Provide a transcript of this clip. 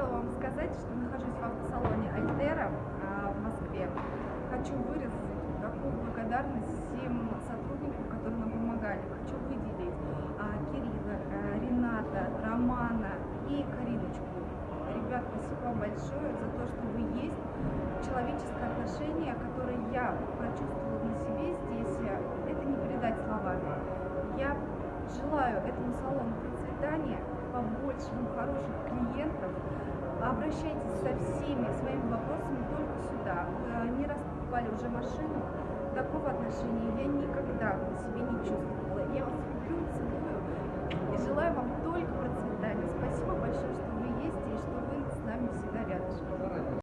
хотела вам сказать, что нахожусь в автосалоне Альтера а, в Москве. Хочу выразить такую благодарность всем сотрудникам, которые нам помогали. Хочу выделить а, Кирилла, а, Рената, Романа и Кариночку. Ребят, спасибо вам большое за то, что вы есть. Человеческое отношение, которое я прочувствовала на себе здесь, э, это не передать словами. Я желаю этому салону процветания, побольше вам хороших клиентов. Обращайтесь со всеми своими вопросами только сюда. Э, Не раз покупали уже машину. Такого отношения я никогда на себе не чувствовала. Я вас люблю, целую и желаю вам